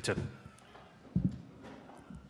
Bitte.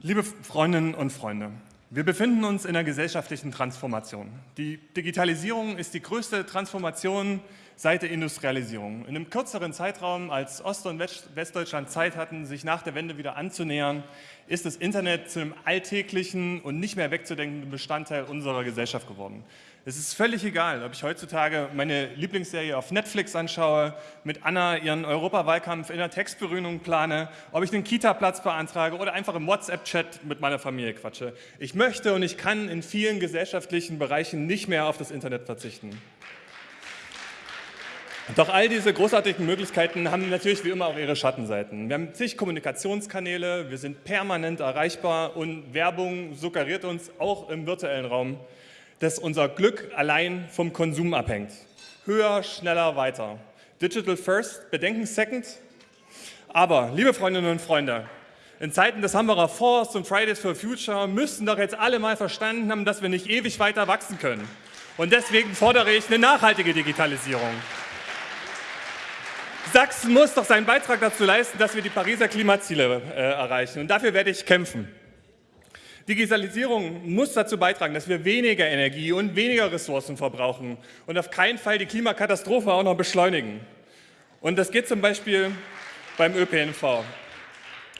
Liebe Freundinnen und Freunde, wir befinden uns in einer gesellschaftlichen Transformation. Die Digitalisierung ist die größte Transformation seit der Industrialisierung. In einem kürzeren Zeitraum, als Ost- und Westdeutschland Zeit hatten, sich nach der Wende wieder anzunähern, ist das Internet zu einem alltäglichen und nicht mehr wegzudenkenden Bestandteil unserer Gesellschaft geworden. Es ist völlig egal, ob ich heutzutage meine Lieblingsserie auf Netflix anschaue, mit Anna ihren Europawahlkampf in der Textberührung plane, ob ich einen Kita-Platz beantrage oder einfach im WhatsApp-Chat mit meiner Familie quatsche. Ich möchte und ich kann in vielen gesellschaftlichen Bereichen nicht mehr auf das Internet verzichten. Doch all diese großartigen Möglichkeiten haben natürlich wie immer auch ihre Schattenseiten. Wir haben zig Kommunikationskanäle, wir sind permanent erreichbar und Werbung suggeriert uns auch im virtuellen Raum, dass unser Glück allein vom Konsum abhängt. Höher, schneller, weiter. Digital first, Bedenken second. Aber, liebe Freundinnen und Freunde, in Zeiten des Hamburger Force und Fridays for Future müssten doch jetzt alle mal verstanden haben, dass wir nicht ewig weiter wachsen können. Und deswegen fordere ich eine nachhaltige Digitalisierung. Sachsen muss doch seinen Beitrag dazu leisten, dass wir die Pariser Klimaziele äh, erreichen. Und dafür werde ich kämpfen. Digitalisierung muss dazu beitragen, dass wir weniger Energie und weniger Ressourcen verbrauchen und auf keinen Fall die Klimakatastrophe auch noch beschleunigen. Und das geht zum Beispiel beim ÖPNV.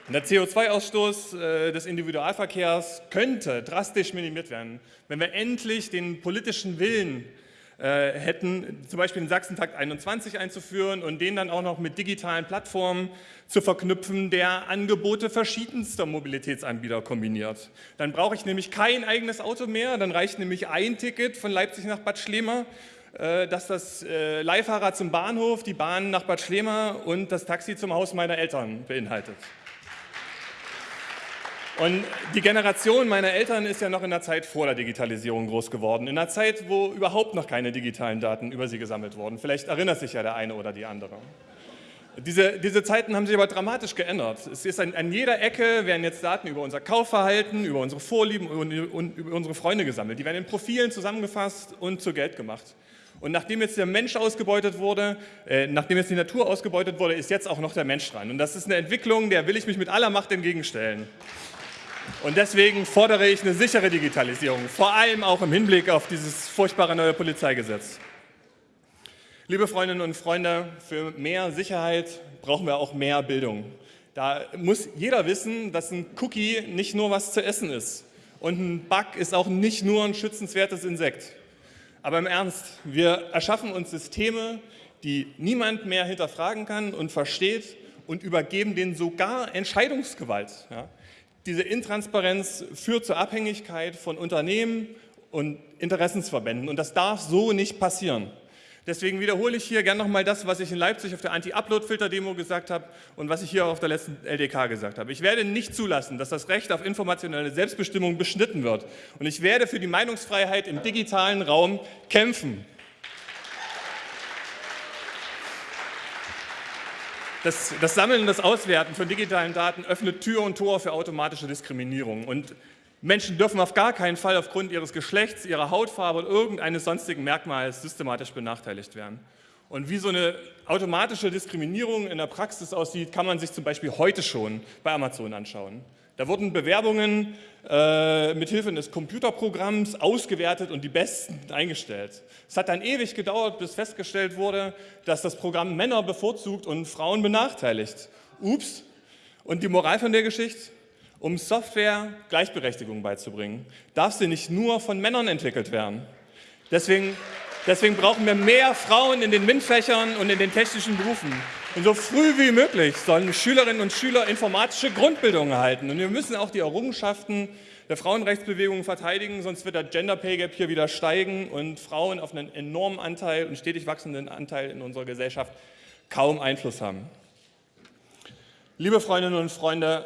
Der CO2-Ausstoß äh, des Individualverkehrs könnte drastisch minimiert werden, wenn wir endlich den politischen Willen äh, hätten, zum Beispiel den Sachsentakt 21 einzuführen und den dann auch noch mit digitalen Plattformen zu verknüpfen, der Angebote verschiedenster Mobilitätsanbieter kombiniert. Dann brauche ich nämlich kein eigenes Auto mehr, dann reicht nämlich ein Ticket von Leipzig nach Bad Schlema, äh, dass das äh, Leihfahrrad zum Bahnhof, die Bahn nach Bad Schlema und das Taxi zum Haus meiner Eltern beinhaltet. Und die Generation meiner Eltern ist ja noch in der Zeit vor der Digitalisierung groß geworden, in einer Zeit, wo überhaupt noch keine digitalen Daten über sie gesammelt wurden. Vielleicht erinnert sich ja der eine oder die andere. Diese, diese Zeiten haben sich aber dramatisch geändert. Es ist an, an, jeder Ecke werden jetzt Daten über unser Kaufverhalten, über unsere Vorlieben und, und über unsere Freunde gesammelt. Die werden in Profilen zusammengefasst und zu Geld gemacht. Und nachdem jetzt der Mensch ausgebeutet wurde, äh, nachdem jetzt die Natur ausgebeutet wurde, ist jetzt auch noch der Mensch dran. Und das ist eine Entwicklung, der will ich mich mit aller Macht entgegenstellen. Und deswegen fordere ich eine sichere Digitalisierung, vor allem auch im Hinblick auf dieses furchtbare neue Polizeigesetz. Liebe Freundinnen und Freunde, für mehr Sicherheit brauchen wir auch mehr Bildung. Da muss jeder wissen, dass ein Cookie nicht nur was zu essen ist. Und ein Bug ist auch nicht nur ein schützenswertes Insekt. Aber im Ernst, wir erschaffen uns Systeme, die niemand mehr hinterfragen kann und versteht und übergeben denen sogar Entscheidungsgewalt. Ja? Diese Intransparenz führt zur Abhängigkeit von Unternehmen und Interessensverbänden und das darf so nicht passieren. Deswegen wiederhole ich hier gerne nochmal das, was ich in Leipzig auf der Anti-Upload-Filter-Demo gesagt habe und was ich hier auf der letzten LDK gesagt habe. Ich werde nicht zulassen, dass das Recht auf informationelle Selbstbestimmung beschnitten wird. Und ich werde für die Meinungsfreiheit im digitalen Raum kämpfen. Das, das, Sammeln und das Auswerten von digitalen Daten öffnet Tür und Tor für automatische Diskriminierung. Und Menschen dürfen auf gar keinen Fall aufgrund ihres Geschlechts, ihrer Hautfarbe oder irgendeines sonstigen Merkmals systematisch benachteiligt werden. Und wie so eine automatische Diskriminierung in der Praxis aussieht, kann man sich zum Beispiel heute schon bei Amazon anschauen. Da wurden Bewerbungen äh, mit Hilfe eines Computerprogramms ausgewertet und die besten eingestellt. Es hat dann ewig gedauert, bis festgestellt wurde, dass das Programm Männer bevorzugt und Frauen benachteiligt. Ups. Und die Moral von der Geschichte? Um Software Gleichberechtigung beizubringen, darf sie nicht nur von Männern entwickelt werden. Deswegen, deswegen brauchen wir mehr Frauen in den MINT-Fächern und in den technischen Berufen. Und so früh wie möglich sollen Schülerinnen und Schüler informatische Grundbildung erhalten. Und wir müssen auch die Errungenschaften der Frauenrechtsbewegung verteidigen, sonst wird der Gender Pay Gap hier wieder steigen und Frauen auf einen enormen Anteil und stetig wachsenden Anteil in unserer Gesellschaft kaum Einfluss haben. Liebe Freundinnen und Freunde,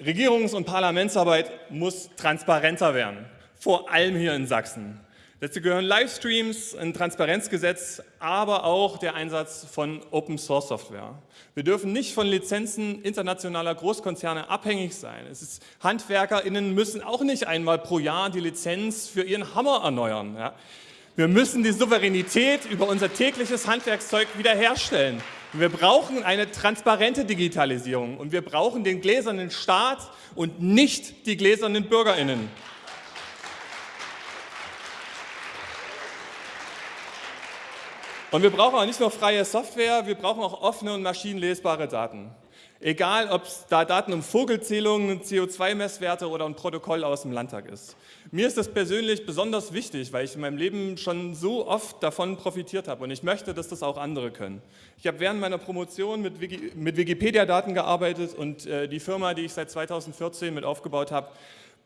Regierungs- und Parlamentsarbeit muss transparenter werden, vor allem hier in Sachsen. Dazu gehören Livestreams, ein Transparenzgesetz, aber auch der Einsatz von Open-Source-Software. Wir dürfen nicht von Lizenzen internationaler Großkonzerne abhängig sein. Es ist, HandwerkerInnen müssen auch nicht einmal pro Jahr die Lizenz für ihren Hammer erneuern. Ja. Wir müssen die Souveränität über unser tägliches Handwerkszeug wiederherstellen. Wir brauchen eine transparente Digitalisierung und wir brauchen den gläsernen Staat und nicht die gläsernen BürgerInnen. Und wir brauchen auch nicht nur freie Software, wir brauchen auch offene und maschinenlesbare Daten. Egal, ob es da Daten um Vogelzählungen, CO2-Messwerte oder ein Protokoll aus dem Landtag ist. Mir ist das persönlich besonders wichtig, weil ich in meinem Leben schon so oft davon profitiert habe und ich möchte, dass das auch andere können. Ich habe während meiner Promotion mit, Wiki, mit Wikipedia-Daten gearbeitet und äh, die Firma, die ich seit 2014 mit aufgebaut habe,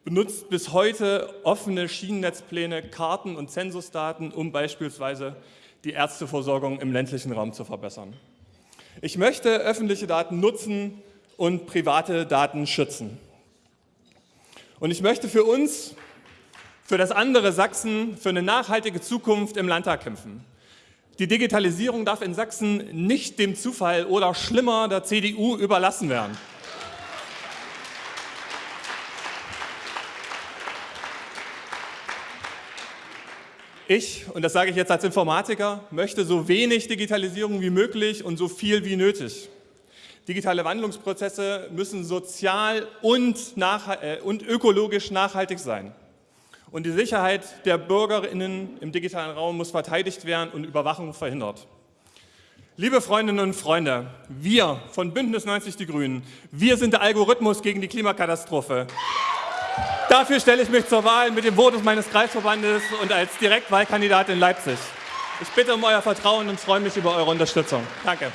benutzt bis heute offene Schienennetzpläne, Karten und Zensusdaten, um beispielsweise die Ärzteversorgung im ländlichen Raum zu verbessern. Ich möchte öffentliche Daten nutzen und private Daten schützen. Und ich möchte für uns, für das andere Sachsen, für eine nachhaltige Zukunft im Landtag kämpfen. Die Digitalisierung darf in Sachsen nicht dem Zufall oder schlimmer der CDU überlassen werden. Ich, und das sage ich jetzt als Informatiker, möchte so wenig Digitalisierung wie möglich und so viel wie nötig. Digitale Wandlungsprozesse müssen sozial und, nach, äh, und ökologisch nachhaltig sein. Und die Sicherheit der BürgerInnen im digitalen Raum muss verteidigt werden und Überwachung verhindert. Liebe Freundinnen und Freunde, wir von Bündnis 90 Die Grünen, wir sind der Algorithmus gegen die Klimakatastrophe. Dafür stelle ich mich zur Wahl mit dem Votus meines Kreisverbandes und als Direktwahlkandidat in Leipzig. Ich bitte um euer Vertrauen und freue mich über eure Unterstützung. Danke.